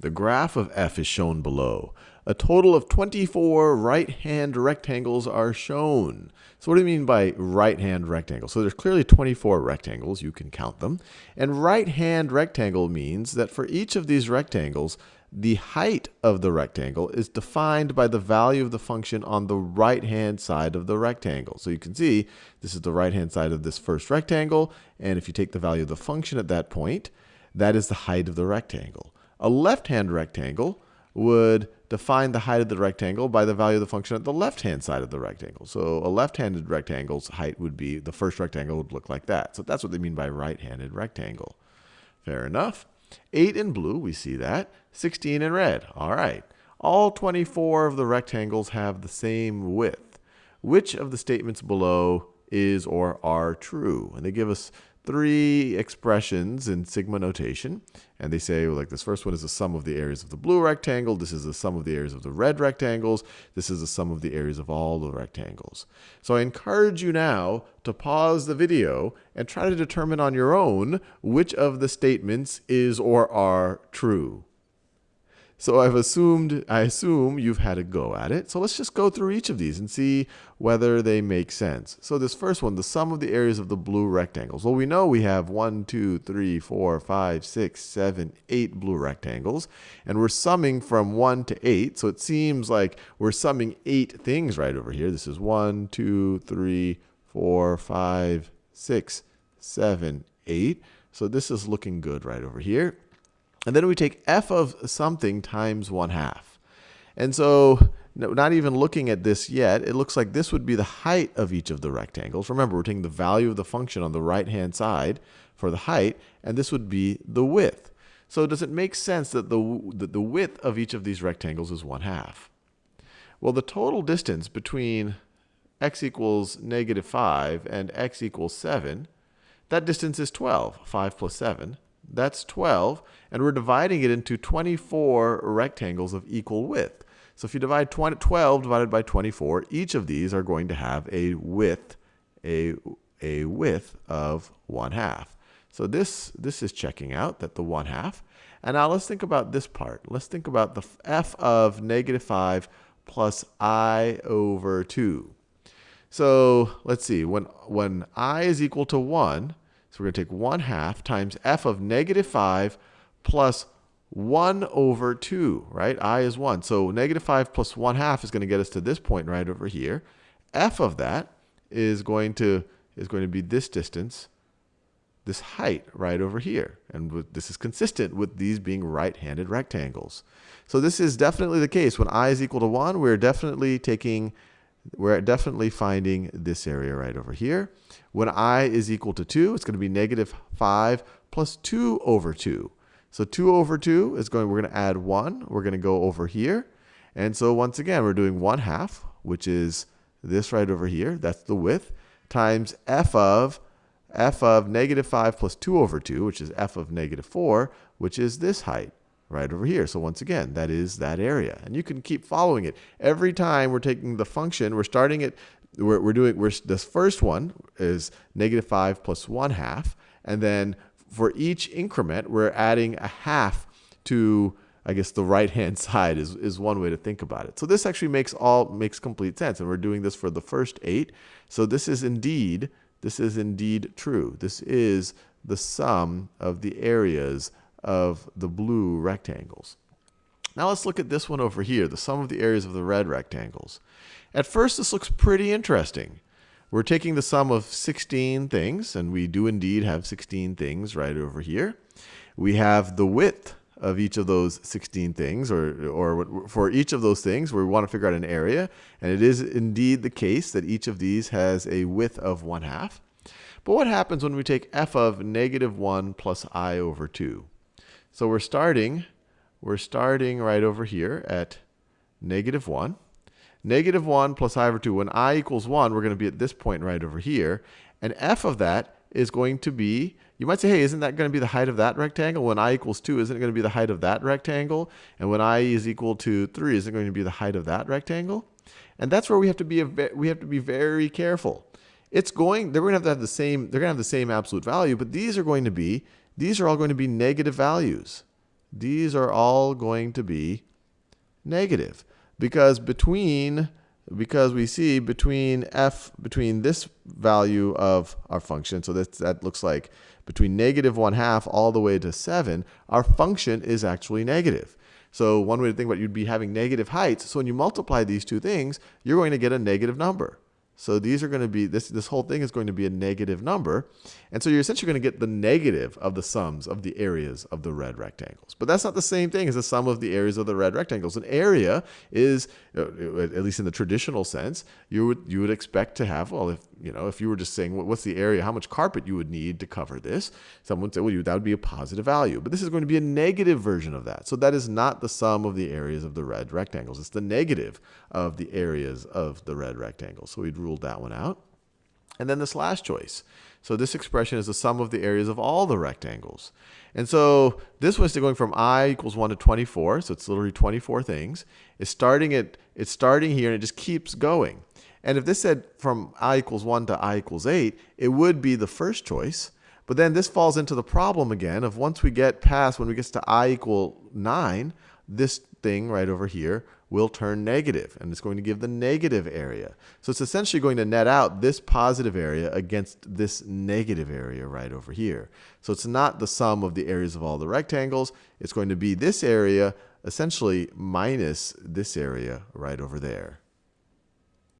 The graph of f is shown below. A total of 24 right-hand rectangles are shown. So what do you mean by right-hand rectangle? So there's clearly 24 rectangles. You can count them. And right-hand rectangle means that for each of these rectangles, the height of the rectangle is defined by the value of the function on the right-hand side of the rectangle. So you can see this is the right-hand side of this first rectangle. And if you take the value of the function at that point, that is the height of the rectangle. A left-hand rectangle would define the height of the rectangle by the value of the function at the left-hand side of the rectangle. So a left-handed rectangle's height would be, the first rectangle would look like that. So that's what they mean by right-handed rectangle. Fair enough. 8 in blue, we see that. 16 in red. All right. All 24 of the rectangles have the same width. Which of the statements below is or are true? And they give us three expressions in sigma notation. And they say, like, this first one is the sum of the areas of the blue rectangle. This is the sum of the areas of the red rectangles. This is the sum of the areas of all the rectangles. So I encourage you now to pause the video and try to determine on your own which of the statements is or are true. So I've assumed, I assume you've had a go at it. So let's just go through each of these and see whether they make sense. So this first one, the sum of the areas of the blue rectangles. Well, we know we have 1, 2, 3, 4, 5, 6, 7, 8 blue rectangles. And we're summing from 1 to 8. So it seems like we're summing 8 things right over here. This is 1, 2, 3, 4, 5, 6, 7, 8. So this is looking good right over here. And then we take f of something times 1 half. And so not even looking at this yet, it looks like this would be the height of each of the rectangles. Remember, we're taking the value of the function on the right-hand side for the height, and this would be the width. So does it make sense that the, that the width of each of these rectangles is 1 half? Well, the total distance between x equals negative 5 and x equals 7, that distance is 12, 5 plus 7. That's 12. And we're dividing it into 24 rectangles of equal width. So if you divide 20, 12 divided by 24, each of these are going to have a width, a, a width of 1 half. So this, this is checking out that the 1 half. And now let's think about this part. Let's think about the f of negative 5 plus i over 2. So let's see, when, when i is equal to 1, we're going to take 1 half times f of negative 5 plus 1 over 2, right? i is 1. So negative 5 plus 1 half is going to get us to this point right over here. f of that is going to, is going to be this distance, this height right over here. And this is consistent with these being right-handed rectangles. So this is definitely the case. When i is equal to 1, we're definitely taking we're definitely finding this area right over here. When i is equal to 2, it's going to be negative 5 plus 2 over 2. So 2 over 2 is going, we're going to add 1. We're going to go over here. And so once again, we're doing 1 half, which is this right over here. That's the width, times f of f of negative 5 plus 2 over 2, which is f of negative 4, which is this height right over here. So once again, that is that area. And you can keep following it. Every time we're taking the function, we're starting it, we're, we're doing, we're, this first one is negative 5 plus 1 half. And then for each increment, we're adding a half to, I guess, the right-hand side is, is one way to think about it. So this actually makes all makes complete sense. And we're doing this for the first eight. So this is indeed, this is indeed true. This is the sum of the areas of the blue rectangles. Now let's look at this one over here, the sum of the areas of the red rectangles. At first, this looks pretty interesting. We're taking the sum of 16 things, and we do indeed have 16 things right over here. We have the width of each of those 16 things, or, or for each of those things, we want to figure out an area. And it is indeed the case that each of these has a width of 1 half. But what happens when we take f of negative 1 plus i over 2? So we're starting, we're starting right over here at negative 1. Negative 1 plus i over 2. When i equals 1, we're going to be at this point right over here. And f of that is going to be, you might say, hey, isn't that going to be the height of that rectangle? When i equals 2, isn't it going to be the height of that rectangle? And when i is equal to 3, isn't it going to be the height of that rectangle? And that's where we have to be, we have to be very careful. It's going, they're going to have to have the same, they're going to have the same absolute value, but these are going to be these are all going to be negative values. these are all going to be negative. Because between because we see between f, between this value of our function, so that, that looks like between negative 1 half all the way to 7, our function is actually negative. So one way to think about it, you'd be having negative heights. So when you multiply these two things, you're going to get a negative number. So these are going to be, this, this whole thing is going to be a negative number. And so you're essentially going to get the negative of the sums of the areas of the red rectangles. But that's not the same thing as the sum of the areas of the red rectangles. An area is, uh, at least in the traditional sense, you would, you would expect to have, well, if, you know, if you were just saying, what's the area, how much carpet you would need to cover this, someone would say, well, you, that would be a positive value. But this is going to be a negative version of that. So that is not the sum of the areas of the red rectangles. It's the negative of the areas of the red rectangles. So we'd ruled that one out. And then this last choice. So this expression is the sum of the areas of all the rectangles. And so this was going from i equals 1 to 24, so it's literally 24 things. It's starting at it's starting here and it just keeps going. And if this said from i equals 1 to i equals 8, it would be the first choice. But then this falls into the problem again of once we get past, when we get to i equal 9, this thing right over here will turn negative, and it's going to give the negative area. So it's essentially going to net out this positive area against this negative area right over here. So it's not the sum of the areas of all the rectangles. It's going to be this area essentially minus this area right over there.